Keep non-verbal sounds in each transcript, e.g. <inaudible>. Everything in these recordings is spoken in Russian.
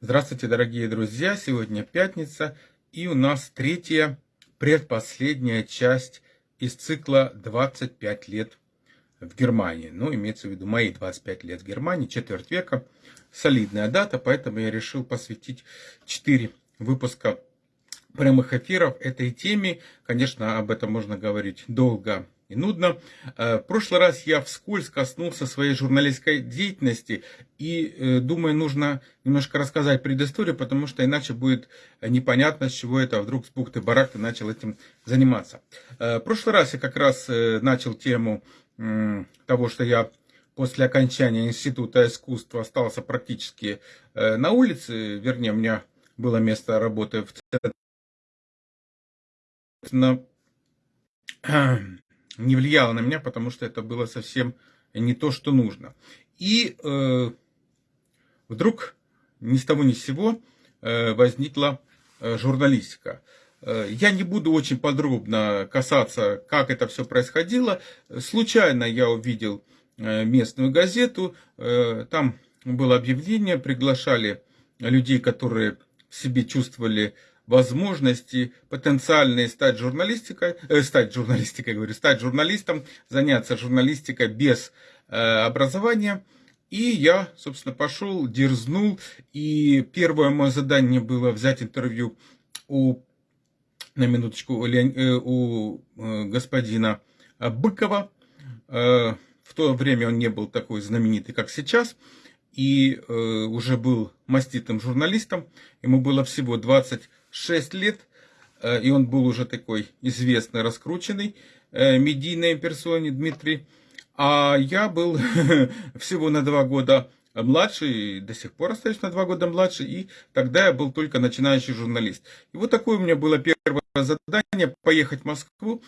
Здравствуйте, дорогие друзья! Сегодня пятница, и у нас третья, предпоследняя часть из цикла «25 лет в Германии». Ну, имеется в виду мои 25 лет в Германии, четверть века. Солидная дата, поэтому я решил посвятить 4 выпуска прямых эфиров этой теме. Конечно, об этом можно говорить долго и нудно. Э, в прошлый раз я вскользь коснулся своей журналистской деятельности и э, думаю, нужно немножко рассказать предысторию, потому что иначе будет непонятно, с чего это вдруг с бухты барахты начал этим заниматься. Э, в прошлый раз я как раз начал тему того, что я после окончания института искусства остался практически на улице, вернее, у меня было место работы в центре <clears throat> не влияло на меня, потому что это было совсем не то, что нужно. И э, вдруг ни с того ни с сего э, возникла э, журналистика. Э, я не буду очень подробно касаться, как это все происходило. Случайно я увидел э, местную газету, э, там было объявление, приглашали людей, которые в себе чувствовали возможности потенциальные стать журналистикой, э, стать журналистикой, говорю, стать журналистом, заняться журналистикой без э, образования. И я, собственно, пошел, дерзнул, и первое мое задание было взять интервью у, на минуточку, у, э, у э, господина Быкова. В то время он не был такой знаменитый, как сейчас, и уже был маститым журналистом. Ему было всего 20 6 лет, э, и он был уже такой известный, раскрученный, э, медийной персоне Дмитрий. А я был <laughs> всего на два года младше, и до сих пор остаюсь на два года младше, и тогда я был только начинающий журналист. И вот такое у меня было первое задание, поехать в Москву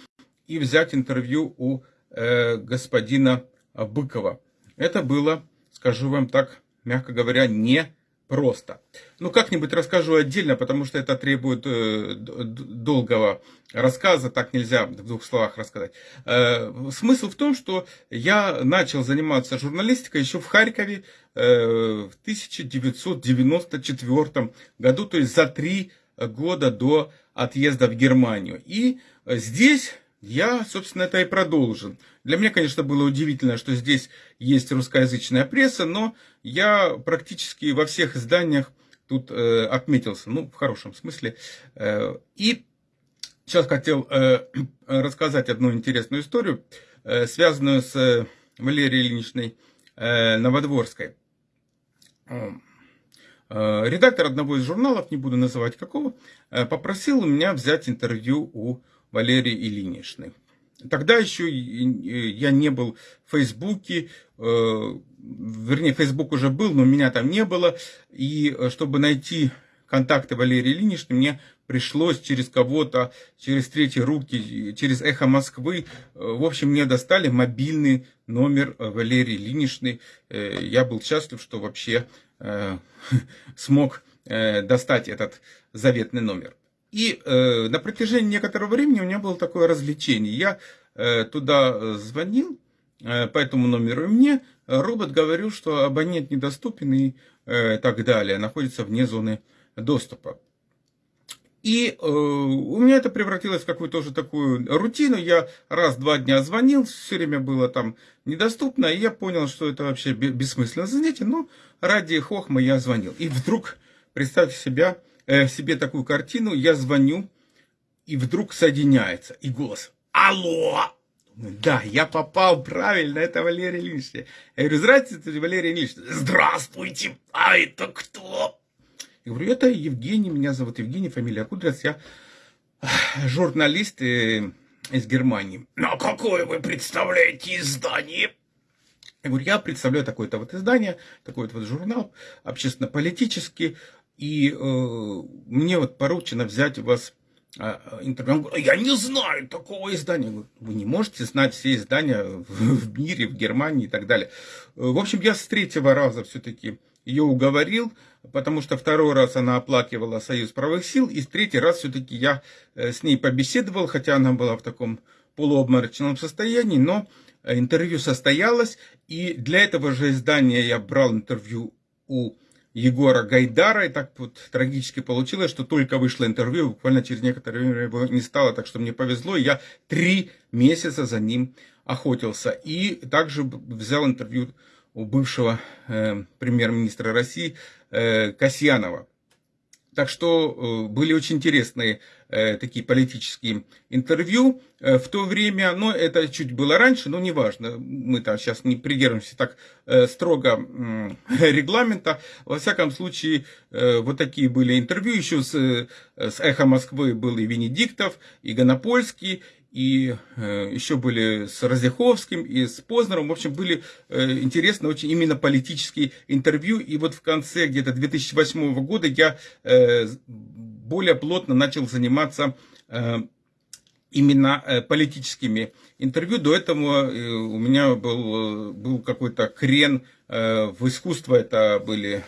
и взять интервью у э, господина Быкова. Это было, скажу вам так, мягко говоря, не просто. Ну, как-нибудь расскажу отдельно, потому что это требует э, долгого рассказа, так нельзя в двух словах рассказать. Э, смысл в том, что я начал заниматься журналистикой еще в Харькове э, в 1994 году, то есть за три года до отъезда в Германию. И здесь я, собственно, это и продолжил. Для меня, конечно, было удивительно, что здесь есть русскоязычная пресса, но я практически во всех изданиях тут э, отметился, ну, в хорошем смысле. Э, и сейчас хотел э, <clears throat> рассказать одну интересную историю, э, связанную с э, Валерией Ильиничной э, Новодворской. Э, редактор одного из журналов, не буду называть какого, э, попросил у меня взять интервью у Валерии Ильиничны. Тогда еще я не был в Фейсбуке, э, вернее, Фейсбук уже был, но меня там не было. И э, чтобы найти контакты Валерии Ильиничны, мне пришлось через кого-то, через третьи руки, через эхо Москвы. Э, в общем, мне достали мобильный номер Валерии Ильиничны. Я был счастлив, что вообще <laughs> смог достать этот заветный номер. И э, на протяжении некоторого времени у меня было такое развлечение. Я э, туда звонил э, по этому номеру, и мне робот говорил, что абонент недоступен и э, так далее, находится вне зоны доступа. И э, у меня это превратилось в какую-то уже такую рутину. Я раз-два дня звонил, все время было там недоступно, и я понял, что это вообще бессмысленно занятие, но ради хохма я звонил. И вдруг, представьте себя, э, себе такую картину, я звоню, и вдруг соединяется, и голос «Алло!» Да, я попал правильно, это Валерий Ильич. Я говорю, здравствуйте, Валерий Ильич. Здравствуйте, а это кто? Я говорю, это Евгений, меня зовут Евгений, фамилия Кудрец, я журналист э, из Германии. Ну, какое вы представляете издание? Я говорю, я представляю такое-то вот издание, такой-то вот журнал, общественно-политический, и э, мне вот поручено взять у вас э, интервью. Он говорит, я не знаю такого издания. Говорю, вы не можете знать все издания в, в мире, в Германии и так далее. Э, в общем, я с третьего раза все-таки ее уговорил, потому что второй раз она оплакивала Союз правых сил, и с третий раз все-таки я э, с ней побеседовал, хотя она была в таком полуобморочном состоянии, но интервью состоялось, и для этого же издания я брал интервью у Егора Гайдара. И так вот трагически получилось, что только вышло интервью, буквально через некоторое время его не стало, так что мне повезло. Я три месяца за ним охотился. И также взял интервью у бывшего э, премьер-министра России э, Касьянова. Так что э, были очень интересные э, такие политические интервью э, в то время, но это чуть было раньше, но неважно, мы там сейчас не придерживаемся так строго <laughs> регламента. Во всяком случае, вот такие были интервью, еще с, с «Эхо Москвы» был и Венедиктов, и Гонопольский, и э, еще были с Разяховским и с Познером. В общем, были э, интересные очень именно политические интервью. И вот в конце где-то 2008 года я э, более плотно начал заниматься именно политическими интервью. До этого у меня был, был какой-то крен в искусство. Это были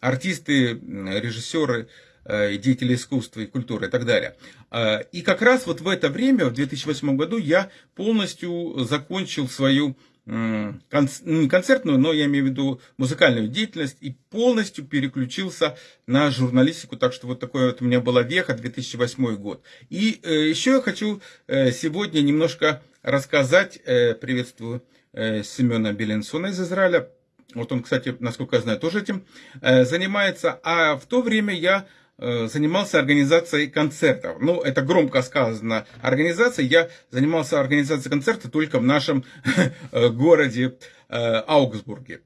артисты, режиссеры, деятели искусства и культуры и так далее. Э, и как раз вот в это время, в 2008 году, я полностью закончил свою ну, не концертную, но я имею в виду музыкальную деятельность и полностью переключился на журналистику, так что вот такой вот у меня была веха 2008 год. И э, еще я хочу сегодня немножко рассказать, приветствую Семена Беленсона из Израиля, вот он, кстати, насколько я знаю, тоже этим занимается, а в то время я Э, занимался организацией концертов. Ну, это громко сказано. Организация, я занимался организацией концерта только в нашем <laughs> э, городе э, Аугсбурге.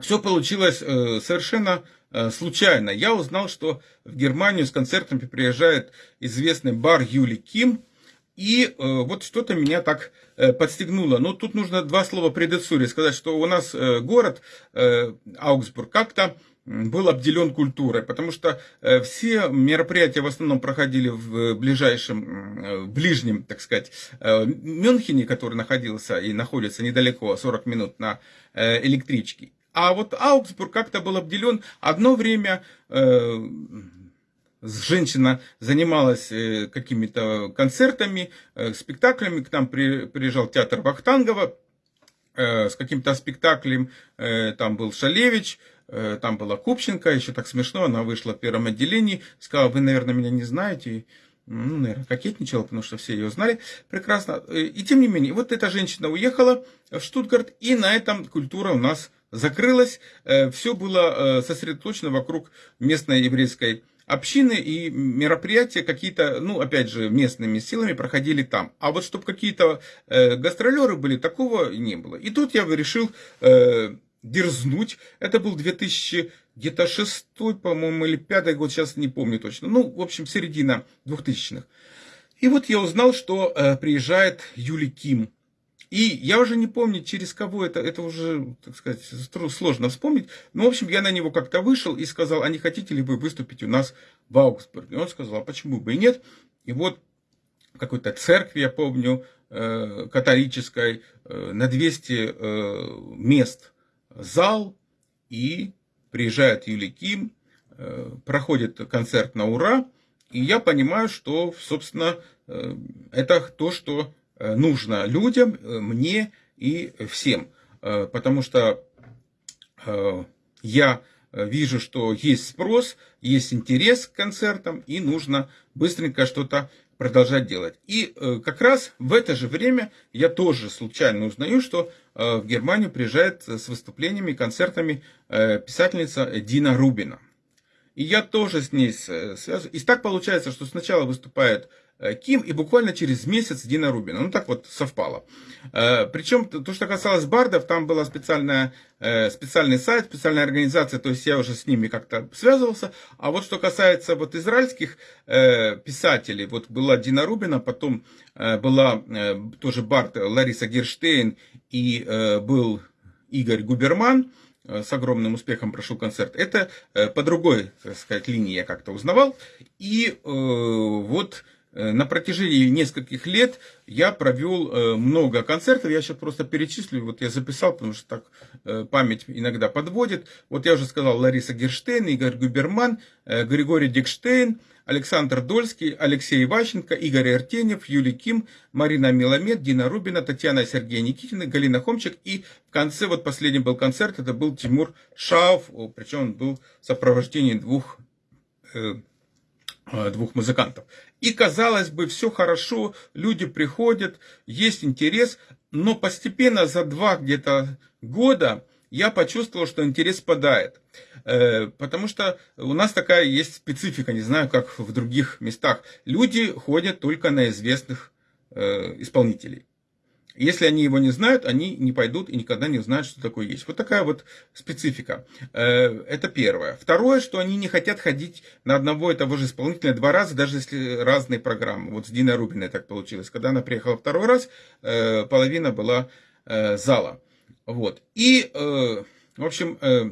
Все получилось совершенно случайно. Я узнал, что в Германию с концертами приезжает известный бар Юли Ким. И вот что-то меня так подстегнуло. Но тут нужно два слова предыстории сказать, что у нас город Аугсбург как-то был обделен культурой, потому что э, все мероприятия в основном проходили в ближайшем, э, в ближнем, так сказать, э, Мюнхене, который находился и находится недалеко, 40 минут на электричке. А вот Аугсбург как-то был обделен. Одно время женщина занималась какими-то концертами, спектаклями, к нам приезжал театр Вахтангова с каким-то спектаклем, там был Шалевич, Э, там была Купченко, еще так смешно, она вышла в первом отделении, сказала, вы, наверное, меня не знаете, ну, наверное, кокетничала, потому что все ее знали прекрасно. Э, и тем не менее, вот эта женщина уехала в Штутгарт, и на этом культура у нас закрылась. Э, все было сосредоточено вокруг местной еврейской общины, и мероприятия какие-то, ну, опять же, местными силами проходили там. А вот чтобы какие-то гастролеры были, такого не было. И тут я решил дерзнуть. Это был 2000, где-то шестой, по-моему, или пятый год, сейчас не помню точно. Ну, в общем, середина 2000-х. И вот я узнал, что э, приезжает Юли Ким. И я уже не помню, через кого это, это уже, так сказать, сложно вспомнить. Но, в общем, я на него как-то вышел и сказал, а не хотите ли вы выступить у нас в Аугсбурге? И он сказал, а почему бы и нет? И вот какой-то церкви, я помню, э, католической, э, на 200 э, мест зал, и приезжает Юли Ким, э, проходит концерт на ура, и я понимаю, что, собственно, э, это то, что э, нужно людям, мне и всем. Потому что я вижу, что есть спрос, есть интерес к концертам, и нужно быстренько что-то продолжать делать. И э, как раз в это же время я тоже случайно узнаю, что э, в Германию приезжает с выступлениями, концертами э, писательница Дина Рубина. И я тоже с ней связан. И так получается, что сначала выступает Ким, и буквально через месяц Дина Рубина. Ну, так вот совпало. Э, Причем, то, что касалось бардов, там был э, специальный сайт, специальная организация, то есть я уже с ними как-то связывался. А вот что касается вот израильских писателей, вот была Дина Рубина, потом была тоже бард Лариса Герштейн и был Игорь Губерман, с огромным успехом прошел концерт. Это по другой, так сказать, линии я как-то узнавал. И вот Э, на протяжении нескольких лет я провел э, много концертов, я сейчас просто перечислю, вот я записал, потому что так э, память иногда подводит. Вот я уже сказал Лариса Герштейн, Игорь Губерман, Григорий Дикштейн, Александр Дольский, Алексей Иващенко, Игорь Артенев, Юлий Ким, Марина Миломед, Дина Рубина, Татьяна Сергея Никитина, Галина Хомчик. И в конце, вот последний был концерт, это был Тимур Шаов, причем он был в сопровождении двух э, э, двух музыкантов. И казалось бы, все хорошо, люди приходят, есть интерес, но постепенно за два где-то года я почувствовал, что интерес спадает. Э, потому что у нас такая есть специфика, не знаю, как в других местах. Люди ходят только на известных э, исполнителей. Если они его не знают, они не пойдут и никогда не узнают, что такое есть. Вот такая вот специфика. Э, это первое. Второе, что они не хотят ходить на одного и того же исполнителя два раза, даже если разные программы. Вот с Диной Рубиной так получилось. Когда она приехала второй раз, половина была зала. Вот. И, э, в общем, э,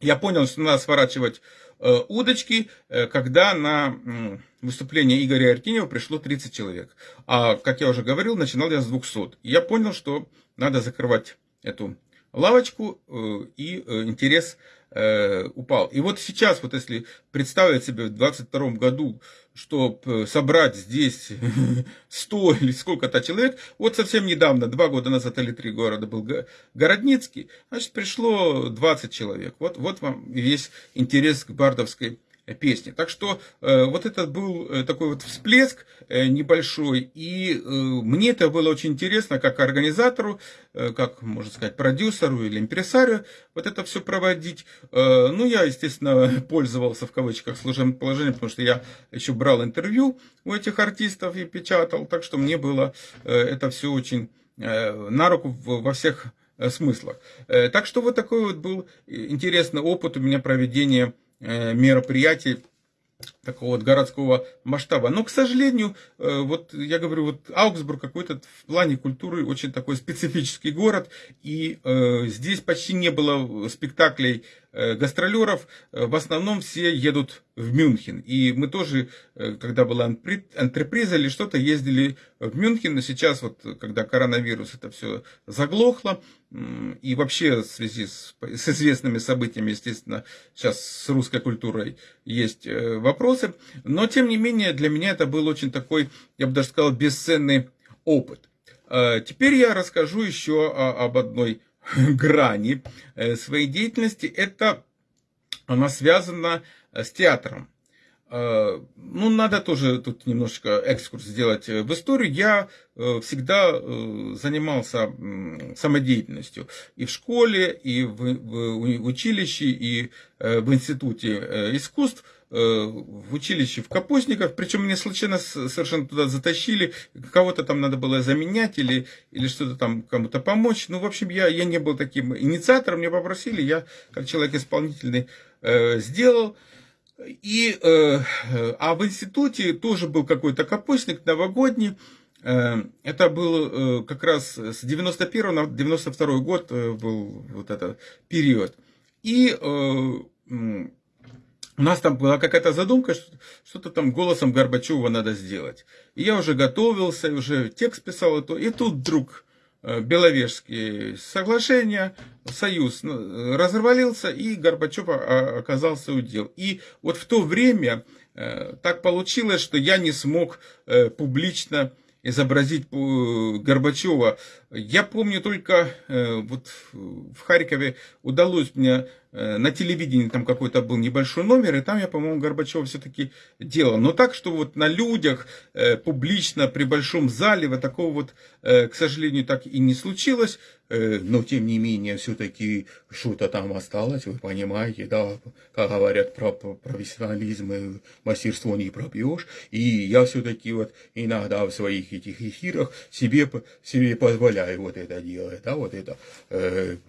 я понял, что надо сворачивать э, удочки, э, когда на э, выступление Игоря Артинева пришло 30 человек. А, как я уже говорил, начинал я с 200. И я понял, что надо закрывать эту лавочку, э, и э, интерес э, упал. И вот сейчас, вот если представить себе в 22 году, чтобы собрать здесь <laughs> 100 или сколько-то человек, вот совсем недавно, два года назад или три города был Городницкий, значит, пришло 20 человек. Вот, вот вам весь интерес к бардовской песни. Так что э, вот это был э, такой вот всплеск э, небольшой, и мне это было очень интересно, как организатору, как, можно сказать, продюсеру или импресарию, вот это все проводить. Ну, я, естественно, <laughs> пользовался в кавычках служебным положением, потому что я еще брал интервью у этих артистов и печатал, так что мне было это все очень на руку во всех смыслах. Так что вот такой вот был интересный опыт у меня проведения мероприятий такого вот городского масштаба. Но, к сожалению, э, вот я говорю, вот Аугсбург какой-то в плане культуры очень такой специфический город, и э, здесь почти не было спектаклей Э, гастролеров э, в основном все едут в Мюнхен. И мы тоже, э, когда была антреприза или что-то, ездили в Мюнхен. Но сейчас, вот, когда коронавирус, это все заглохло. И вообще в связи с, с известными событиями, естественно, сейчас с русской культурой есть вопросы. Но, тем не менее, для меня это был очень такой, я бы даже сказал, бесценный опыт. Теперь я расскажу еще об одной <laughs> грани э, своей деятельности, это она связана э, с театром. Э, ну, надо тоже тут немножечко экскурс сделать в историю. Я всегда занимался самодеятельностью и в школе, и в училище, и в институте искусств – Э, в училище в Капустниках, причем меня случайно совершенно туда затащили, кого-то там надо было заменять или, или что-то там кому-то помочь. Ну, в общем, я, я не был таким инициатором, меня попросили, я как человек исполнительный э, сделал. И, э, а в институте тоже был какой-то капустник новогодний, э, это был э, как раз с 91 на 92 год был вот этот период. И у нас там была какая-то задумка, что-то там голосом Горбачева надо сделать. И я уже готовился, уже текст писал, и тут вдруг э, Беловежские соглашения, союз ну, развалился, и Горбачев оказался у дел. И вот в то время э, так получилось, что я не смог э, публично изобразить Горбачева. Я помню только, вот в Харькове удалось мне Э, на телевидении там какой-то был небольшой номер, и там я, по-моему, Горбачева все-таки делал. Но так, что вот на людях, э, публично, при большом зале, вот такого вот, э, к сожалению, так и не случилось. Но, тем не менее, все-таки что-то там осталось, вы понимаете, да, как говорят про профессионализм и мастерство не пробьешь. И я все-таки вот иногда в своих этих эфирах себе, себе позволяю вот это делать, да, вот это,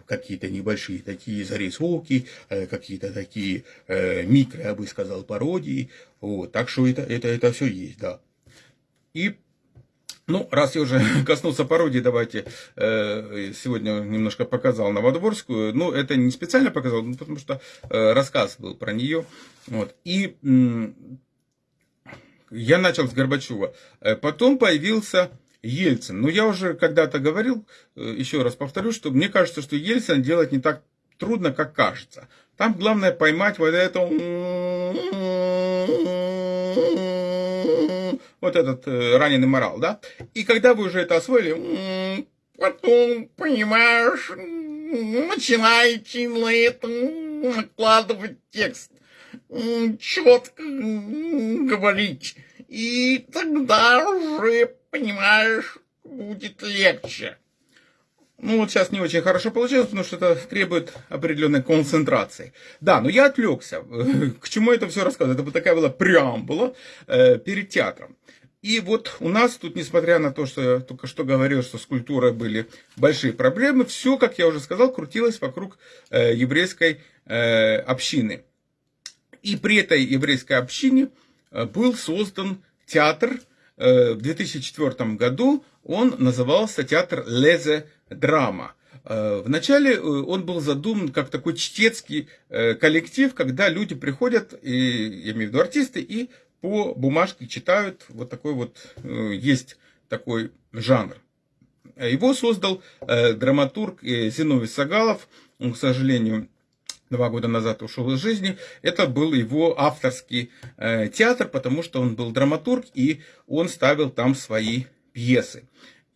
какие-то небольшие такие зарисовки, Э, какие-то такие э, микро, я бы сказал, пародии. Вот, так что это, это, это все есть, да. И ну, раз я уже <laughs> коснулся пародии, давайте э, сегодня немножко показал Новодворскую. Ну, это не специально показал, ну, потому что э, рассказ был про нее. Вот. И э, я начал с Горбачева. Э, потом появился Ельцин. Но я уже когда-то говорил, э, еще раз повторю, что мне кажется, что Ельцин делать не так трудно, как кажется. Там главное поймать вот эту вот этот э, раненый морал, да? И когда вы уже это освоили, потом, понимаешь, начинаете на это накладывать текст, четко говорить, и тогда уже, понимаешь, будет легче. Ну, вот сейчас не очень хорошо получилось, потому что это требует определенной концентрации. Да, но я отвлекся. <laughs> К чему это все рассказываю? Это такая была преамбула э, перед театром. И вот у нас тут, несмотря на то, что я только что говорил, что с культурой были большие проблемы, все, как я уже сказал, крутилось вокруг э, еврейской э, общины. И при этой еврейской общине э, был создан театр. Э, в 2004 году он назывался театр Лезе Драма. Э, вначале э, он был задуман как такой чтецкий коллектив, когда люди приходят, и, я имею в виду артисты, и по бумажке читают. Вот такой вот есть такой жанр. Его создал драматург Зиновий Сагалов. Он, к сожалению, два года назад ушел из жизни. Это был его авторский театр, потому что он был драматург, и он ставил там свои пьесы.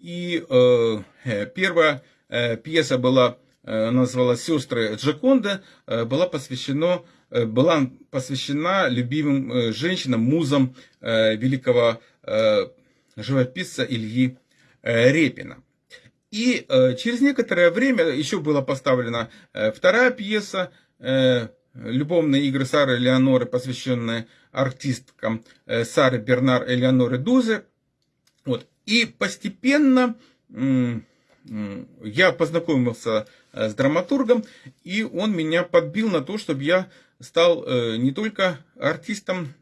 И э, первая э, пьеса была, э, называлась «Сестры Джаконда», э, была посвящена э, была посвящена любимым э, женщинам, музам э, великого э, живописца Ильи э, Репина. И э, через некоторое время еще была поставлена э, вторая пьеса э, «Любовные игры Сары Элеоноры», посвященная артисткам э, Сары Бернар Элеоноры Дузе. Вот. И постепенно я познакомился э, с драматургом, и он меня подбил на то, чтобы я стал э, не только артистом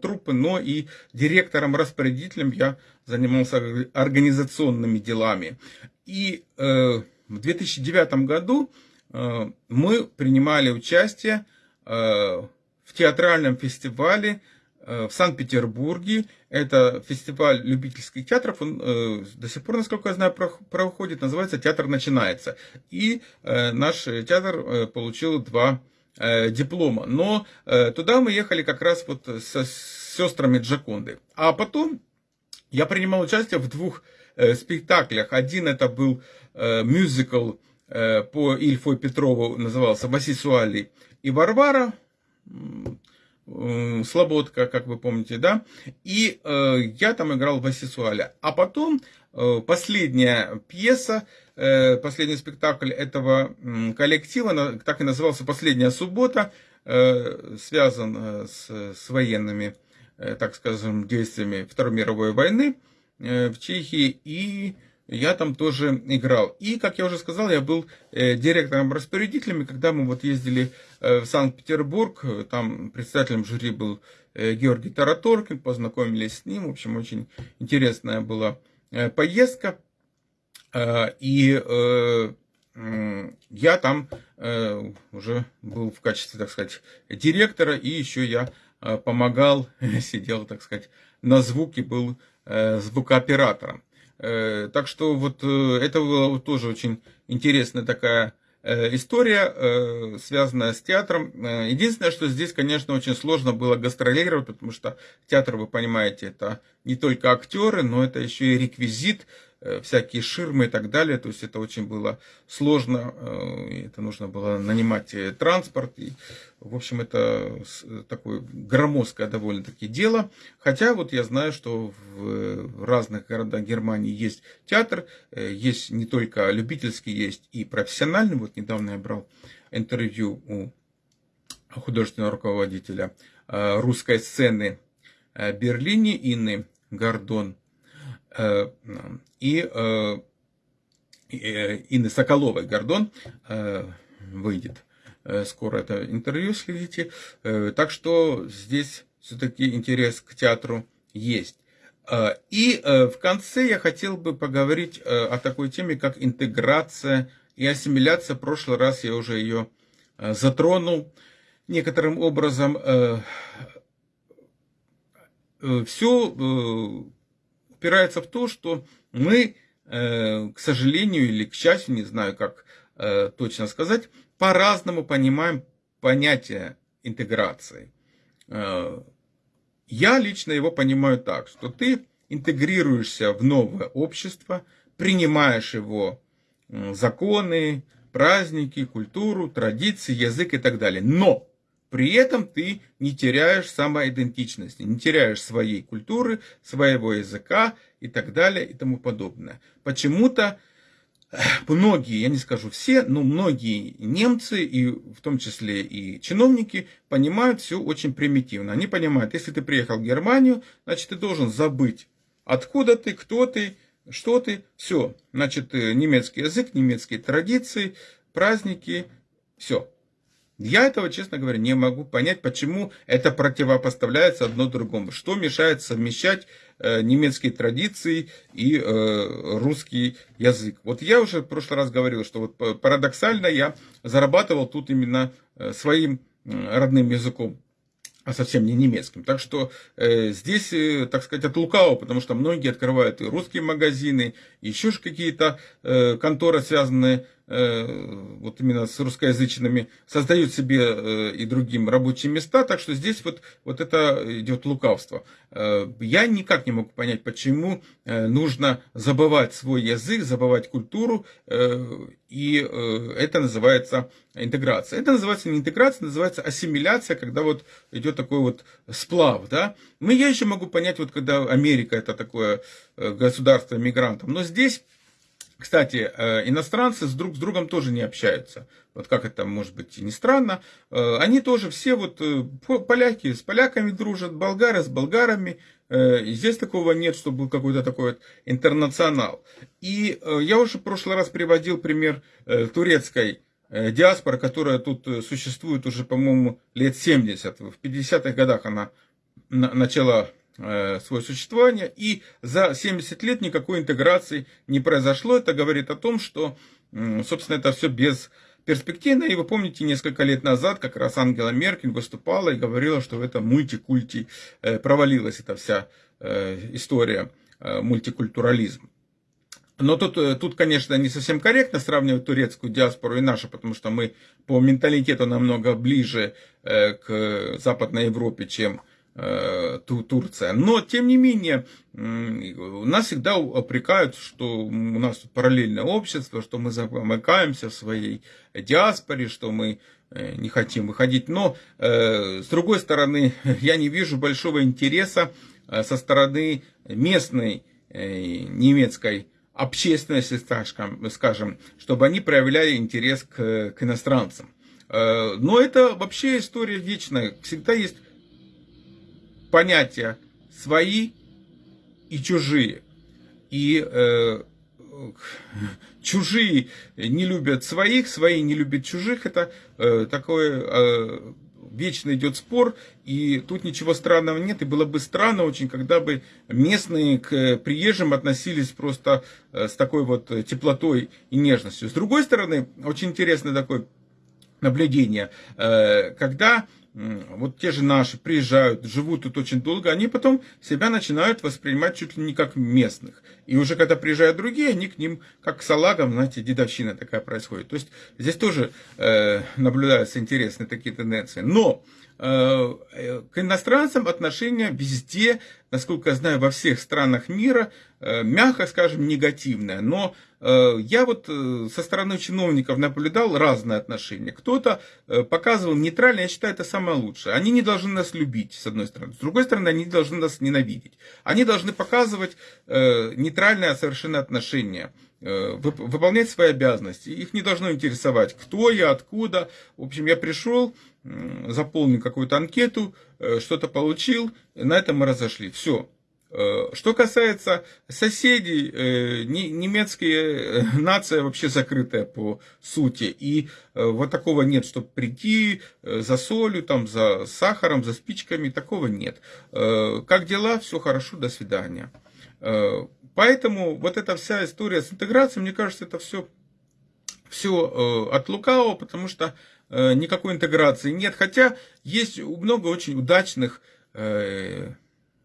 труппы, но и директором-распорядителем. Я занимался организационными делами. И э, в 2009 году мы принимали участие в театральном фестивале Э, в Санкт-Петербурге. Это фестиваль любительских театров, он э, до сих пор, насколько я знаю, проходит, называется «Театр начинается». И э, наш театр э, получил два э, диплома. Но э, туда мы ехали как раз вот со, с сестрами Джаконды. А потом я принимал участие в двух э, спектаклях. Один это был э, мюзикл э, по Ильфу Петрову, назывался «Васисуали и Варвара». Слободка, как вы помните, да, и э, я там играл в Асисуале. А потом э, последняя пьеса, э, последний спектакль этого э, коллектива, так и назывался «Последняя суббота», э, связан э, с, с военными, э, так скажем, действиями Второй мировой войны э, в Чехии, и я там тоже играл. И, как я уже сказал, я был э, директором-распорядителем, когда мы вот ездили э, в Санкт-Петербург, там председателем жюри был э, Георгий Тараторкин, познакомились с ним, в общем, очень интересная была поездка. И я там уже был в качестве, так сказать, директора, и еще я помогал, <laughs> сидел, так сказать, на звуке, был звукооператором. Э, так что вот э, это была тоже очень интересная такая э, история, связанная с театром. Единственное, что здесь, конечно, очень сложно было гастролировать, потому что театр, вы понимаете, это не только актеры, но это еще и реквизит, всякие ширмы и так далее. То есть это очень было сложно, э, это нужно было нанимать э, транспорт. И, в общем, это такое громоздкое довольно-таки дело. Хотя вот я знаю, что в разных городах Германии есть театр, есть не только любительский, есть и профессиональный. Вот недавно я брал интервью у художественного руководителя русской сцены Берлине Инны Гордон Э, и э, э, Инны Соколовой Гордон выйдет скоро это интервью, следите. Так что здесь все-таки интерес к театру есть. И в конце я хотел бы поговорить о такой теме, как интеграция и ассимиляция. В прошлый раз я уже ее затронул некоторым образом. Все упирается в то, что мы, э, к сожалению или к счастью, не знаю, как э, точно сказать, по-разному понимаем понятие интеграции. Э, Я лично его понимаю так, что ты интегрируешься в новое общество, принимаешь его законы, праздники, культуру, традиции, язык и так далее. Но при этом ты не теряешь самоидентичности, не теряешь своей культуры, своего языка и так далее и тому подобное. Почему-то многие, я не скажу все, но многие немцы, и в том числе и чиновники, понимают все очень примитивно. Они понимают, если ты приехал в Германию, значит ты должен забыть, откуда ты, кто ты, что ты, все. Значит, э, немецкий язык, немецкие традиции, праздники, все. Я этого, честно говоря, не могу понять, почему это противопоставляется одно другому. Что мешает совмещать э, немецкие традиции и э, русский язык. Вот я уже в прошлый раз говорил, что вот парадоксально я зарабатывал тут именно э, своим родным языком а совсем не немецким. Так что э, здесь, э, так сказать, от лукавого, потому что многие открывают и русские магазины, еще какие-то э, конторы, связанные вот именно с русскоязычными, создают себе э, и другим рабочие места. Так что здесь вот, вот это идет лукавство. Э, я никак не могу понять, почему э, нужно забывать свой язык, забывать культуру, э, и э, это называется интеграция. Это называется не интеграция, называется ассимиляция, когда вот идет такой вот сплав, да. Мы, я еще могу понять, вот когда Америка это такое э, государство мигрантов, но здесь кстати, э, иностранцы с друг с другом тоже не общаются. Вот как это может быть не странно. Они тоже все вот поляки с поляками дружат, болгары с болгарами. И здесь такого нет, чтобы был какой-то такой вот интернационал. И я уже в прошлый раз приводил пример турецкой Э, диаспора, которая тут э, существует уже, по-моему, лет 70. В 50-х годах она начала э, свое существование, и за 70 лет никакой интеграции не произошло. Это говорит о том, что, собственно, это все без перспективно. И вы помните, несколько лет назад как раз Ангела Меркель выступала и говорила, что в этом мультикульти провалилась эта вся история, мультикультурализм. Но тут, э, тут, конечно, не совсем корректно сравнивать турецкую диаспору и нашу, потому что мы по менталитету намного ближе э, к Западной Европе, чем э, Турция. Но, тем не менее, нас всегда упрекают, что у нас параллельное общество, что мы замыкаемся в своей диаспоре, что мы не хотим выходить. Но, с другой стороны, <laughs> я не вижу большого интереса со стороны местной немецкой общественности, скажем, чтобы они проявляли интерес к, к иностранцам. Э, но это вообще история вечная. Всегда есть понятия свои и чужие. И э, <laughs> чужие не любят своих, свои не любят чужих. Это э, такое э, вечно идет спор, и тут ничего странного нет, и было бы странно очень, когда бы местные к приезжим относились просто э, с такой вот теплотой и нежностью. С другой стороны, очень интересное такое наблюдение, э, когда вот те же наши приезжают, живут тут очень долго, они потом себя начинают воспринимать чуть ли не как местных. И уже когда приезжают другие, они к ним как к салагам, знаете, дедовщина такая происходит. То есть здесь тоже э, наблюдаются интересные такие тенденции. Но к иностранцам отношение везде, насколько я знаю, во всех странах мира, э, мягко скажем, негативное. Но э, я вот со стороны чиновников наблюдал разные отношения. Кто-то показывал нейтрально, я считаю, это самое лучшее. Они не должны нас любить, с одной стороны. С другой стороны, они должны нас ненавидеть. Они должны показывать нейтральное совершенно отношение выполнять свои обязанности. Их не должно интересовать, кто я, откуда. В общем, я пришел, заполнил какую-то анкету, э, что-то получил, на этом мы разошли. Все. Э, что касается соседей, э, немецкая <laughs> нация вообще закрытая по сути. И вот такого нет, чтобы прийти за солью, там, за сахаром, за спичками, такого нет. Как дела? Все хорошо, до свидания. Поэтому вот эта вся история с интеграцией, мне кажется, это все, все от лукавого, потому что никакой интеграции нет. Хотя есть много очень удачных э,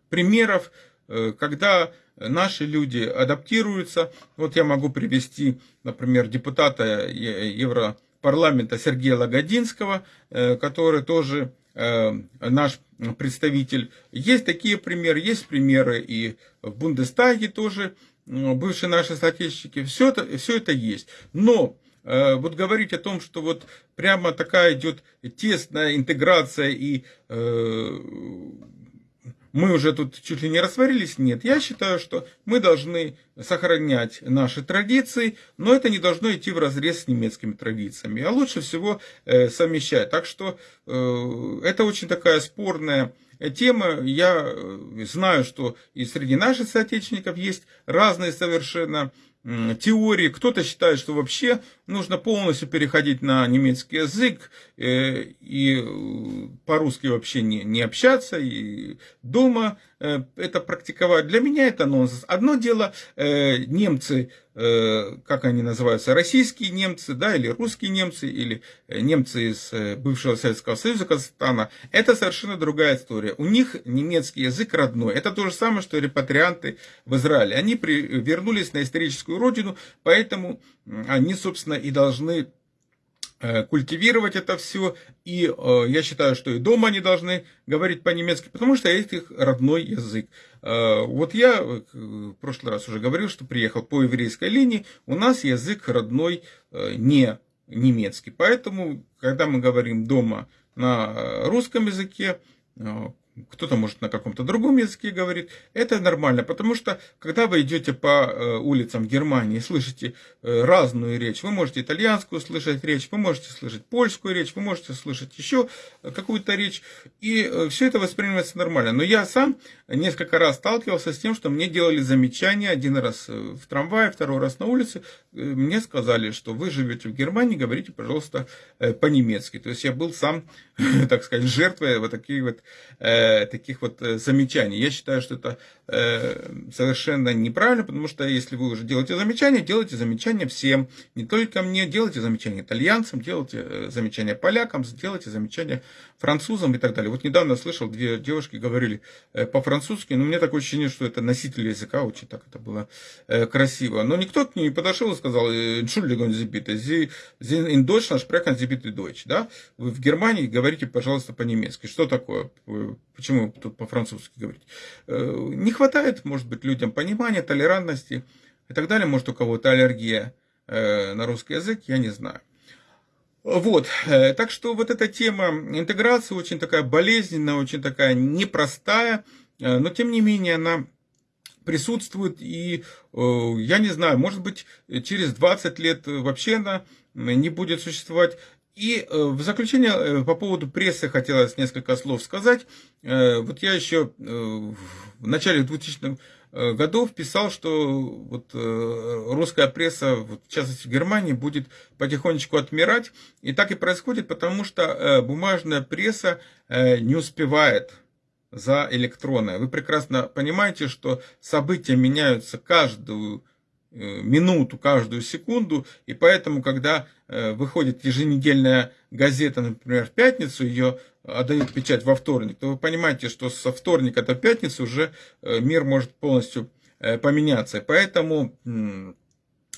примеров, э, когда наши люди адаптируются. Вот я могу привести, например, депутата Европарламента Сергея Лагодинского, который тоже наш представитель. Есть такие примеры, есть примеры и в Бундестаге тоже, бывшие наши соотечественники, все это, все это есть. Но э, вот говорить о том, что вот прямо такая идет тесная интеграция и э, мы уже тут чуть ли не растворились. Нет, я считаю, что мы должны сохранять наши традиции, но это не должно идти в разрез с немецкими традициями, а лучше всего э, совмещать. Так что э, это очень такая спорная тема. Я э, знаю, что и среди наших соотечественников есть разные совершенно теории. Кто-то считает, что вообще нужно полностью переходить на немецкий язык э, и э, по-русски вообще не, не общаться, и дома э, это практиковать. Для меня это нонсенс. Одно дело, немцы, как они называются, российские немцы, да, или русские немцы, или немцы из бывшего Советского Союза, Казахстана, это совершенно другая история. У них немецкий язык родной. Это то же самое, что репатрианты в Израиле. Они при, вернулись на историческую родину, поэтому они, собственно, и должны э, культивировать это все. И э, я считаю, что и дома они должны говорить по-немецки, потому что это их родной язык. Э, вот я в прошлый раз уже говорил, что приехал по еврейской линии, у нас язык родной не немецкий. Поэтому, когда мы говорим дома на русском языке, кто-то может на каком-то другом языке говорит, это нормально, потому что когда вы идете по э, улицам Германии и слышите э, разную речь, вы можете итальянскую слышать речь, вы можете слышать польскую речь, вы можете слышать еще какую-то речь, и э, все это воспринимается нормально. Но я сам несколько раз сталкивался с тем, что мне делали замечания, один раз в трамвае, второй раз на улице, мне сказали, что вы живете в Германии, говорите, пожалуйста, по-немецки. То есть я был сам, <laughs> так сказать, жертвой вот таких вот Э, таких вот э, замечаний. Я считаю, что это совершенно неправильно, потому что если вы уже делаете замечания, делайте замечания всем, не только мне, делайте замечания итальянцам, делайте замечания полякам, делайте замечания французам и так далее. Вот недавно слышал, две девушки говорили по-французски, но мне такое ощущение, что это носители языка, очень так это было красиво. Но никто к ней не подошел и сказал, Entschuldigung, Sie bitte, Sie, Sie in Deutschland sprechen Sie bitte Deutsch, да? Вы в Германии говорите, пожалуйста, по-немецки. Что такое? Почему тут по-французски говорить? Э, не хватает, может быть, людям понимания, толерантности и так далее. Может, у кого-то аллергия э, на русский язык, я не знаю. Вот, э, так что вот эта тема интеграции очень такая болезненная, очень такая непростая, но тем не менее она присутствует, и я не знаю, может быть, через 20 лет вообще она не будет существовать. И э, в заключение э, по поводу прессы хотелось несколько слов сказать. Э, вот я еще в начале 2000-х годов писал, что вот русская пресса, в частности в Германии, будет потихонечку отмирать. И так и происходит, потому что бумажная пресса не успевает за электронной. Вы прекрасно понимаете, что события меняются каждую минуту, каждую секунду, и поэтому, когда э, выходит еженедельная газета, например, в пятницу, ее отдают печать во вторник, то вы понимаете, что со вторника до пятницы уже э, мир может полностью поменяться. Поэтому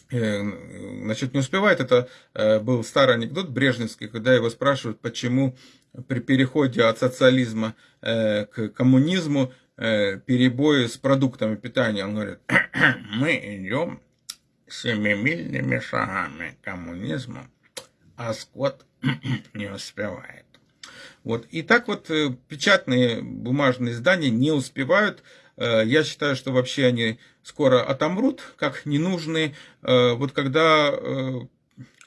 значит, не успевает. Это был старый анекдот брежневский, когда его спрашивают, почему при переходе от социализма к коммунизму Э, перебои с продуктами питания. Он говорит, <clears throat> мы идем семимильными шагами коммунизма, а скот <clears throat> не успевает. Вот. И так вот э, печатные бумажные издания не успевают. Э, я считаю, что вообще они скоро отомрут, как ненужные. Вот когда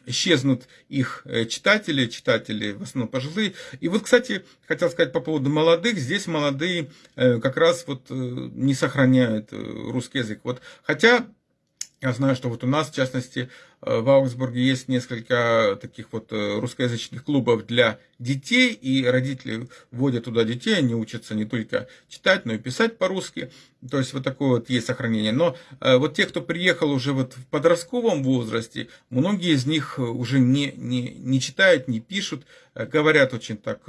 исчезнут их э, читатели, читатели в основном пожилые. И вот, кстати, хотел сказать по поводу молодых, здесь молодые э, как раз вот э, не сохраняют русский язык. Вот, хотя я знаю, что вот у нас, в частности, э, в Аугсбурге есть несколько таких вот э, русскоязычных клубов для детей, и родители вводят туда детей, они учатся не только читать, но и писать по-русски. То есть вот такое вот есть сохранение. Но э, вот те, кто приехал уже вот в подростковом возрасте, многие из них уже не, не, не читают, не пишут, говорят очень так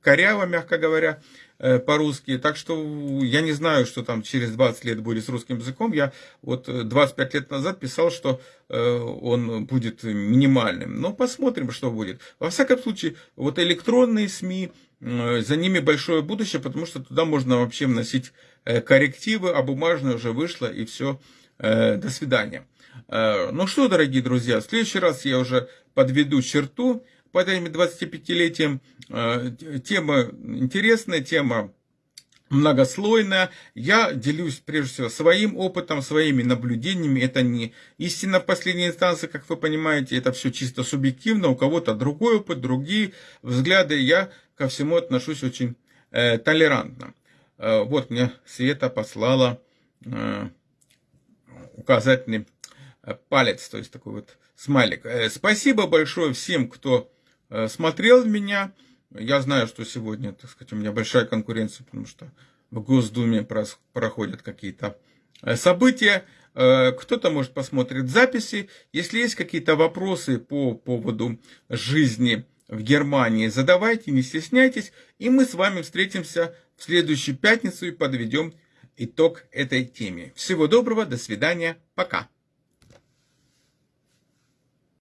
коряво, мягко говоря. Э, по-русски. Так что я не знаю, что там через 20 лет будет с русским языком. Я вот 25 лет назад писал, что он будет минимальным. Но посмотрим, что будет. Во всяком случае, вот электронные СМИ, за ними большое будущее, потому что туда можно вообще вносить коррективы, а бумажное уже вышло, и все, до свидания. Ну что, дорогие друзья, в следующий раз я уже подведу черту под этим 25-летием. Тема интересная, тема многослойная. Я делюсь, прежде всего, своим опытом, своими наблюдениями. Это не истина в последней инстанции, как вы понимаете. Это все чисто субъективно. У кого-то другой опыт, другие взгляды. Я ко всему отношусь очень э, толерантно. Э, вот мне Света послала э, указательный э, палец, то есть такой вот смайлик. Э, спасибо большое всем, кто э, смотрел меня. Я знаю, что сегодня, так сказать, у меня большая конкуренция, потому что в Госдуме проходят какие-то э, события. Кто-то, может, посмотрит записи. Если есть какие-то вопросы по поводу жизни в Германии, задавайте, не стесняйтесь. И мы с вами встретимся в следующую пятницу и подведем итог этой теме. Всего доброго, до свидания, пока.